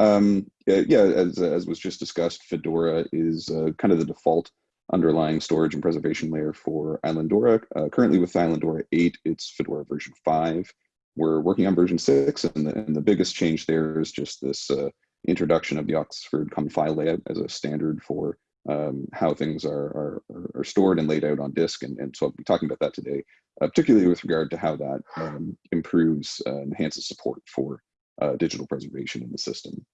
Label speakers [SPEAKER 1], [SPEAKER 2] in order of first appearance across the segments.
[SPEAKER 1] Um, yeah, as, as was just discussed, Fedora is uh, kind of the default underlying storage and preservation layer for Islandora. Uh, currently with Islandora 8, it's Fedora version 5. We're working on version 6, and the, and the biggest change there is just this uh, introduction of the Oxford Common File Layout as a standard for um, how things are, are, are, stored and laid out on disk. And, and so I'll be talking about that today, uh, particularly with regard to how that um, improves uh, enhances support for uh, digital preservation in the system.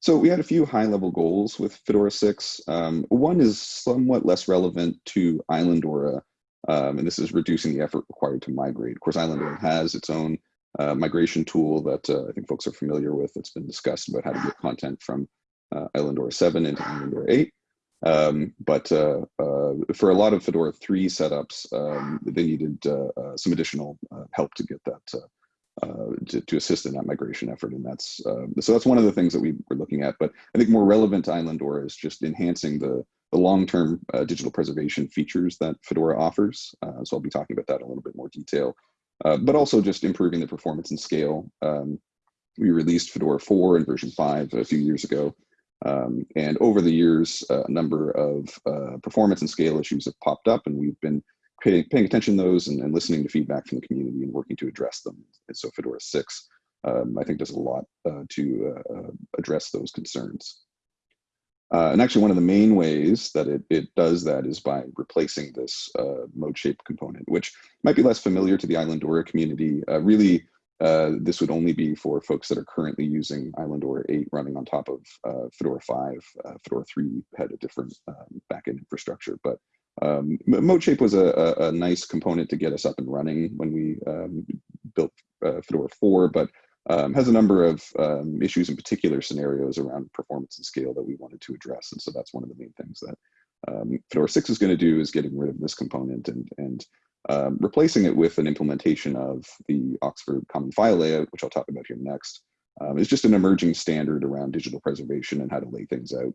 [SPEAKER 1] So we had a few high level goals with Fedora 6. Um, one is somewhat less relevant to Islandora, um, and this is reducing the effort required to migrate. Of course, Islandora has its own uh, migration tool that uh, I think folks are familiar with. that's been discussed about how to get content from uh, Islandora 7 into Islandora 8. Um, but uh, uh, for a lot of Fedora 3 setups, um, they needed uh, some additional help to get that uh, to, to, assist in that migration effort. And that's uh, so that's one of the things that we were looking at. But I think more relevant to Islandora is just enhancing the, the long-term uh, digital preservation features that Fedora offers. Uh, so I'll be talking about that in a little bit more detail, uh, but also just improving the performance and scale. Um, we released Fedora 4 and version 5 a few years ago. Um, and over the years, a number of performance and scale issues have popped up, and we've been paying, paying attention to those and, and, listening to feedback from the community and working to address them. And so Fedora 6, um, I think does a lot uh, to uh, uh, address those concerns. Uh, and actually one of the main ways that it, it does that is by replacing this uh, ModeShape component, which might be less familiar to the Islandora community. Uh, really, this would only be for folks that are currently using Islandora 8 running on top of Fedora 5. Fedora 3 had a different um, backend infrastructure, but um, ModeShape was a, a, nice component to get us up and running when we um, built uh, Fedora 4, but um, has a number of um, issues in particular scenarios around performance and scale that we wanted to address. And so that's one of the main things that um, Fedora 6 is going to do is getting rid of this component and, and um, replacing it with an implementation of the Oxford Common File Layout, which I'll talk about here next. It's just an emerging standard around digital preservation and how to lay things out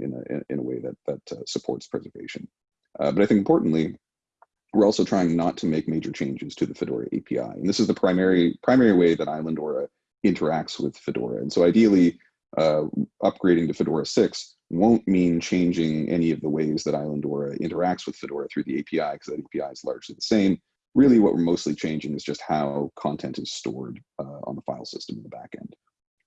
[SPEAKER 1] in, a, in a way that, that uh, supports preservation. Uh, but I think importantly, we're also trying not to make major changes to the Fedora API. And this is the primary, primary way that Islandora interacts with Fedora. And so ideally, uh, upgrading to Fedora 6 won't mean changing any of the ways that Islandora interacts with Fedora through the API, because that API is largely the same. Really, what we're mostly changing is just how content is stored uh, on the file system in the backend.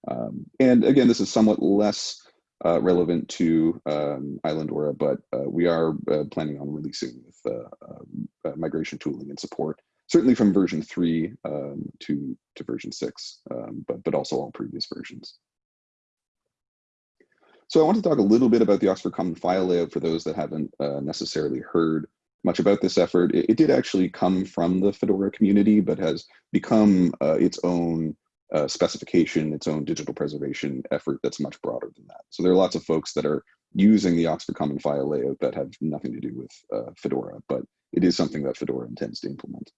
[SPEAKER 1] Um, and again, this is somewhat less uh, relevant to um, Islandora, but uh, we are uh, planning on releasing with uh, uh, migration tooling and support, certainly from version three um, to, to version six, um, but, but also all previous versions. So I want to talk a little bit about the Oxford Common File Layout for those that haven't uh, necessarily heard much about this effort. It, it, did actually come from the Fedora community, but has become its own uh, specification, its own digital preservation effort that's much broader than that. So there are lots of folks that are using the Oxford Common File layout that have nothing to do with uh, Fedora, but it is something that Fedora intends to implement.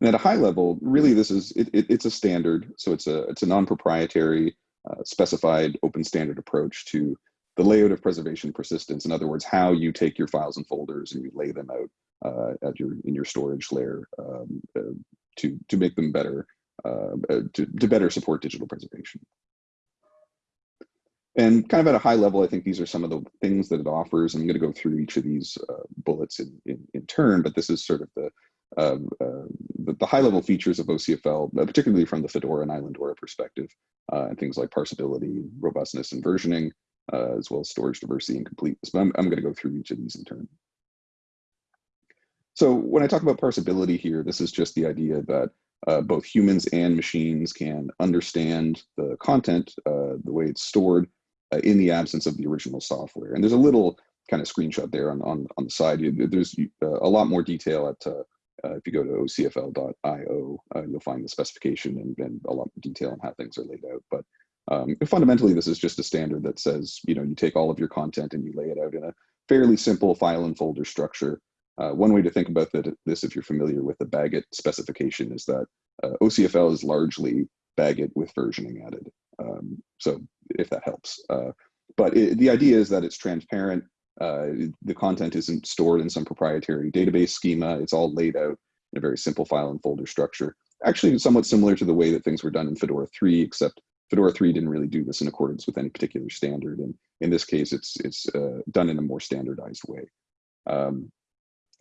[SPEAKER 1] And at a high level, really this is, it, it, it's a standard. So it's a, it's a non-proprietary uh, specified open standard approach to the layout of preservation persistence. In other words, how you take your files and folders and you lay them out uh, at your, in your storage layer um, uh, to, to make them better uh, uh, to, to better support digital preservation. And kind of at a high level, I think these are some of the things that it offers. I'm going to go through each of these uh, bullets in, in, in, turn, but this is sort of the, uh, uh, the, the, high level features of OCFL, uh, particularly from the Fedora and Islandora perspective, and things like parsability, robustness, and versioning, as well as storage diversity and completeness. But I'm, I'm going to go through each of these in turn. So when I talk about parsability here, this is just the idea that uh, both humans and machines can understand the content, uh, the way it's stored uh, in the absence of the original software. And there's a little kind of screenshot there on, on, on the side. There's uh, a lot more detail at, uh, uh, if you go to ocfl.io, you'll find the specification and, and, a lot more detail on how things are laid out. But um, fundamentally, this is just a standard that says, you know, you take all of your content and you lay it out in a fairly simple file and folder structure uh, one way to think about this, if you're familiar with the BagIt specification, is that uh, OCFL is largely BagIt with versioning added. Um, so if that helps. Uh, but it, the idea is that it's transparent. Uh, the content isn't stored in some proprietary database schema. It's all laid out in a very simple file and folder structure. actually somewhat similar to the way that things were done in Fedora 3, except Fedora 3 didn't really do this in accordance with any particular standard. And in this case, it's, it's uh, done in a more standardized way. Um,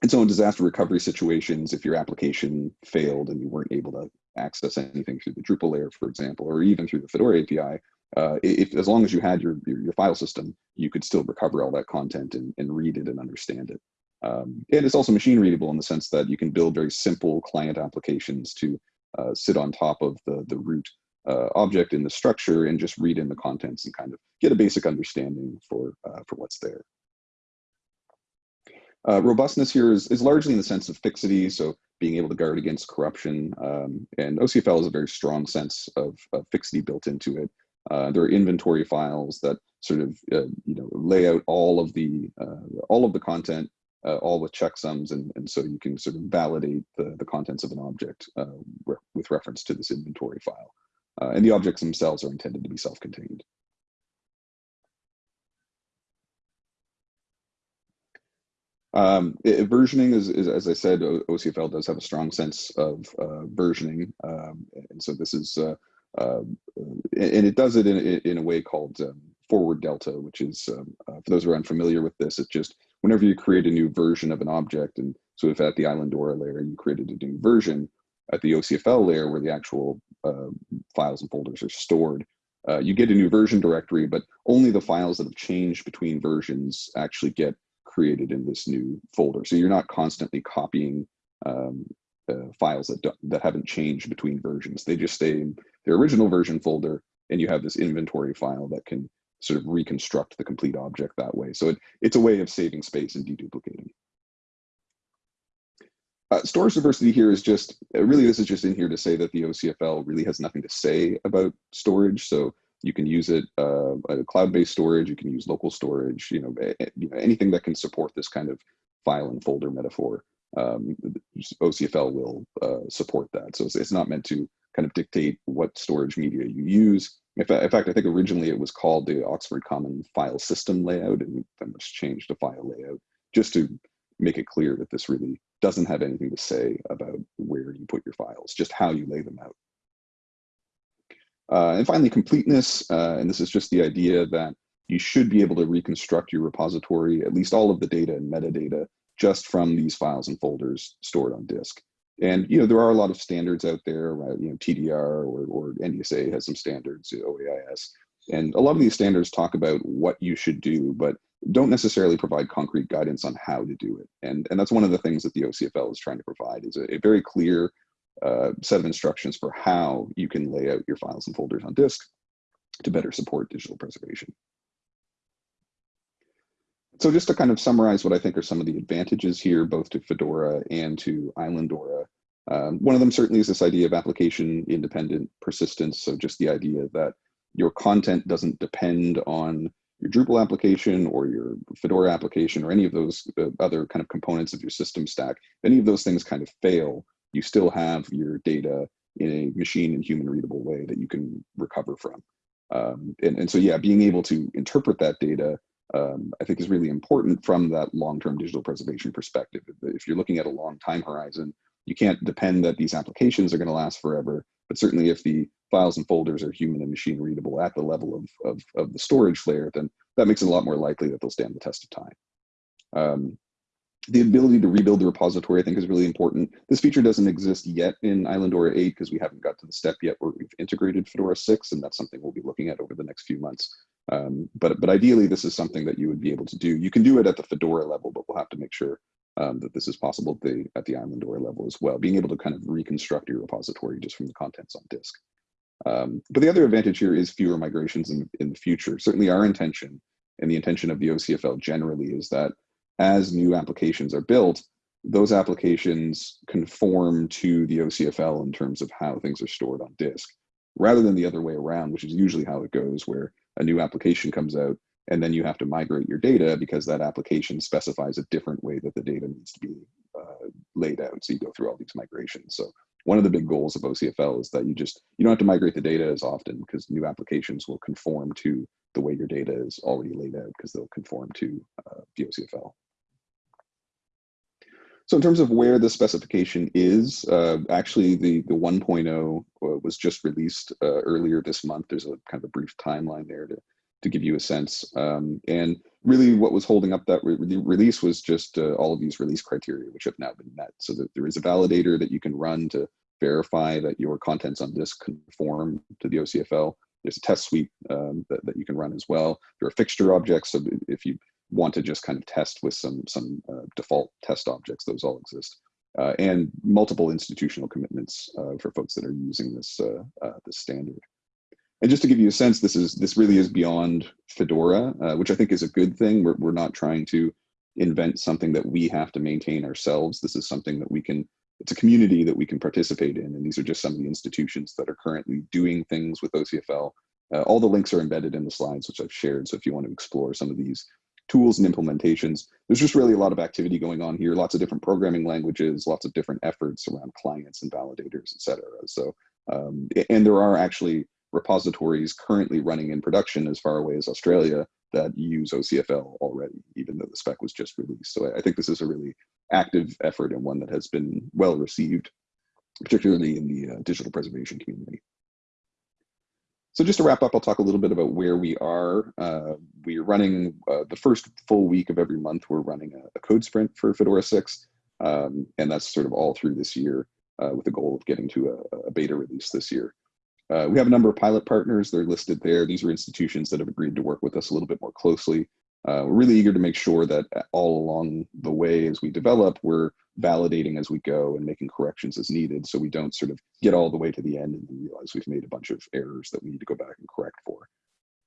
[SPEAKER 1] and so in disaster recovery situations, if your application failed and you weren't able to access anything through the Drupal layer, for example, or even through the Fedora API, uh, if as long as you had your, your, your file system, you could still recover all that content and, and read it and understand it. Um, and it's also machine readable in the sense that you can build very simple client applications to uh, sit on top of the the root uh, object in the structure and just read in the contents and kind of get a basic understanding for uh, for what's there. Uh, robustness here is, is largely in the sense of fixity, so being able to guard against corruption. Um, and OCFL has a very strong sense of, of fixity built into it. Uh, there are inventory files that sort of uh, you know lay out all of the uh, all of the content, uh, all with checksums, and, and so you can sort of validate the, the contents of an object uh, re with reference to this inventory file. and the objects themselves are intended to be self-contained. Um, it, versioning is, is, as I said, OCFL does have a strong sense of uh, versioning, um, and so this is, uh, uh, and it does it in, in a way called um, forward delta, which is, um, uh, for those who are unfamiliar with this, it's just whenever you create a new version of an object, and so if at the Islandora layer you created a new version, at the OCFL layer where the actual uh, files and folders are stored, uh, you get a new version directory, but only the files that have changed between versions actually get created in this new folder. So you're not constantly copying um, uh, files that, that haven't changed between versions. They just stay in their original version folder and you have this inventory file that can sort of reconstruct the complete object that way. So it, it's a way of saving space and deduplicating. Uh, storage diversity here is just, really this is just in here to say that the OCFL really has nothing to say about storage. So you can use it uh, cloud-based storage. You can use local storage. You know, you know, anything that can support this kind of file and folder metaphor. Um, OCFL will uh, support that. So it's, it's, not meant to kind of dictate what storage media you use. In fact, in fact, I think originally it was called the Oxford Common File System Layout, and then was changed to File Layout, just to make it clear that this really doesn't have anything to say about where you put your files, just how you lay them out. Uh, and finally, completeness, uh, and this is just the idea that you should be able to reconstruct your repository, at least all of the data and metadata, just from these files and folders stored on disk. And you know there are a lot of standards out there, right? You know TDR or, or NDSA has some standards, OAIS, and a lot of these standards talk about what you should do, but don't necessarily provide concrete guidance on how to do it. And and that's one of the things that the OCFL is trying to provide is a, a very clear uh, set of instructions for how you can lay out your files and folders on disk to better support digital preservation. So just to kind of summarize what I think are some of the advantages here, both to Fedora and to Islandora, um, one of them certainly is this idea of application independent persistence. So just the idea that your content doesn't depend on your Drupal application or your Fedora application or any of those uh, other kind of components of your system stack. If any of those things kind of fail, you still have your data in a machine and human readable way that you can recover from. Um, and, and so, yeah, being able to interpret that data, um, I think is really important from that long-term digital preservation perspective. If you're looking at a long time horizon, you can't depend that these applications are gonna last forever, but certainly if the files and folders are human and machine readable at the level of, of, of the storage layer, then that makes it a lot more likely that they'll stand the test of time. Um, the ability to rebuild the repository, I think, is really important. This feature doesn't exist yet in Islandora 8 because we haven't got to the step yet where we've integrated Fedora 6, and that's something we'll be looking at over the next few months. Um, but, but ideally, this is something that you would be able to do. You can do it at the Fedora level, but we'll have to make sure um, that this is possible at the, at the Islandora level as well, being able to kind of reconstruct your repository just from the contents on disk. Um, but the other advantage here is fewer migrations in, in the future. Certainly our intention and the intention of the OCFL generally is that as new applications are built, those applications conform to the OCFL in terms of how things are stored on disk, rather than the other way around, which is usually how it goes, where a new application comes out and then you have to migrate your data because that application specifies a different way that the data needs to be uh, laid out. So you go through all these migrations. So one of the big goals of OCFL is that you just, you don't have to migrate the data as often because new applications will conform to the way your data is already laid out because they'll conform to uh, the OCFL. So in terms of where the specification is, uh, actually the, the 1.0 uh, was just released uh, earlier this month. There's a kind of a brief timeline there to, to give you a sense. Um, and really what was holding up that re release was just uh, all of these release criteria, which have now been met. So that there is a validator that you can run to verify that your contents on disk conform to the OCFL. There's a test suite um, that, that you can run as well. There are fixture objects. So if you want to just kind of test with some some uh, default test objects. Those all exist, uh, and multiple institutional commitments uh, for folks that are using this uh, uh, this standard. And just to give you a sense, this is this really is beyond Fedora, uh, which I think is a good thing. We're we're not trying to invent something that we have to maintain ourselves. This is something that we can. It's a community that we can participate in, and these are just some of the institutions that are currently doing things with OCFL. all the links are embedded in the slides, which I've shared. So if you want to explore some of these tools and implementations. There's just really a lot of activity going on here, lots of different programming languages, lots of different efforts around clients and validators, et cetera. So, um, and there are actually repositories currently running in production as far away as Australia that use OCFL already, even though the spec was just released. So I think this is a really active effort and one that has been well received, particularly in the uh, digital preservation community. So just to wrap up, I'll talk a little bit about where we are. Uh, we're running uh, the first full week of every month, we're running a, a code sprint for Fedora 6. Um, and that's sort of all through this year uh, with the goal of getting to a, a beta release this year. Uh, we have a number of pilot partners, they're listed there. These are institutions that have agreed to work with us a little bit more closely. Uh, we're really eager to make sure that all along the way as we develop, we're validating as we go and making corrections as needed so we don't sort of get all the way to the end and realize we've made a bunch of errors that we need to go back and correct for.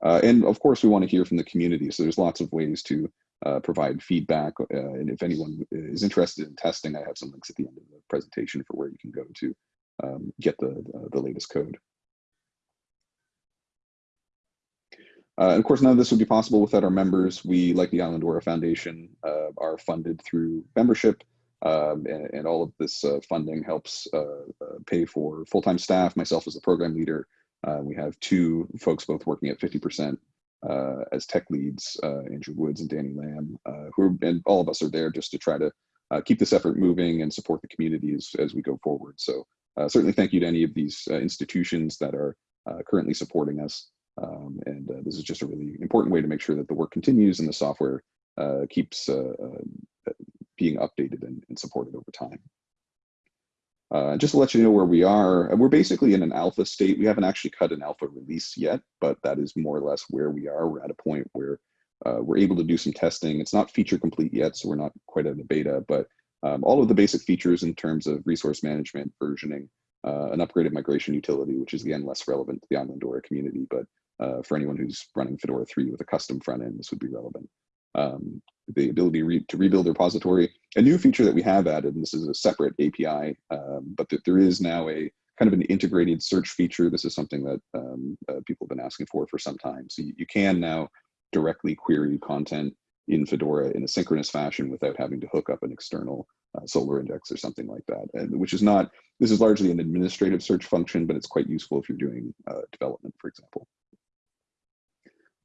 [SPEAKER 1] Uh, and of course, we want to hear from the community. So there's lots of ways to uh, provide feedback. Uh, and if anyone is interested in testing, I have some links at the end of the presentation for where you can go to um, get the, the latest code. Uh, of course, none of this would be possible without our members. We, like the Islandora Foundation, uh, are funded through membership, um, and, and, all of this uh, funding helps uh, uh, pay for full-time staff, myself as a program leader. Uh, we have two folks both working at 50% as tech leads, Andrew Woods and Danny Lamb, who are, and all of us are there just to try to keep this effort moving and support the communities as we go forward. So certainly thank you to any of these institutions that are currently supporting us. Um, and uh, this is just a really important way to make sure that the work continues and the software uh, keeps uh, uh being updated and, and, supported over time. Uh, just to let you know where we are, uh, we're basically in an alpha state. We haven't actually cut an alpha release yet, but that is more or less where we are. We're at a point where we're able to do some testing. It's not feature complete yet, so we're not quite at a beta, but um, all of the basic features in terms of resource management, versioning, uh, an upgraded migration utility, which is again less relevant to the Islandora community, but uh, for anyone who's running Fedora 3 with a custom front end, this would be relevant. Um, the ability re to rebuild the repository. A new feature that we have added, and this is a separate API, um, but th there is now a kind of an integrated search feature. This is something that um, uh, people have been asking for for some time. So you, you can now directly query content in Fedora in a synchronous fashion without having to hook up an external uh, Solr index or something like that, and which is not, this is largely an administrative search function, but it's quite useful if you're doing uh, development, for example.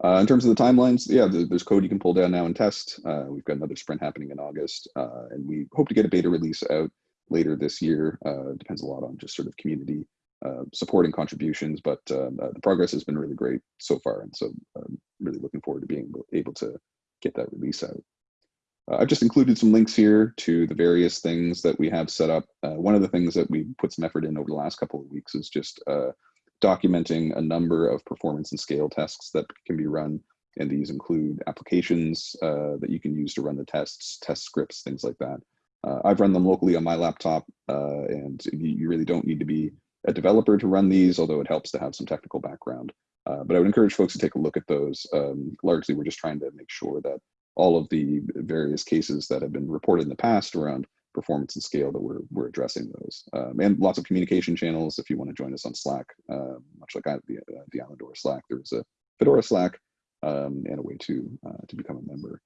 [SPEAKER 1] Uh, in terms of the timelines, yeah, there's code you can pull down now and test. Uh, we've got another sprint happening in August, uh, and we hope to get a beta release out later this year. Uh, depends a lot on just sort of community uh, supporting contributions, but um, uh, the progress has been really great so far, and so I'm um, really looking forward to being able to get that release out. I've just included some links here to the various things that we have set up. one of the things that we put some effort in over the last couple of weeks is just documenting a number of performance and scale tests that can be run. And these include applications uh, that you can use to run the tests, test scripts, things like that. Uh, I've run them locally on my laptop, uh, and you, you, really don't need to be a developer to run these, although it helps to have some technical background. Uh, but I would encourage folks to take a look at those. Um, largely, we're just trying to make sure that all of the various cases that have been reported in the past around performance and scale that we're, we're addressing those. Um, and lots of communication channels if you want to join us on Slack, uh, much like I the, uh, the Islandora Slack, there's a Fedora Slack um, and a way to, uh, to become a member.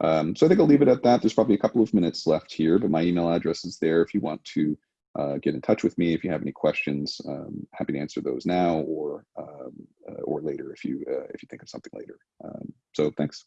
[SPEAKER 1] Um, so I think I'll leave it at that. There's probably a couple of minutes left here, but my email address is there if you want to uh, get in touch with me if you have any questions. Um, happy to answer those now or um, uh, or later if you uh, if you think of something later. So thanks.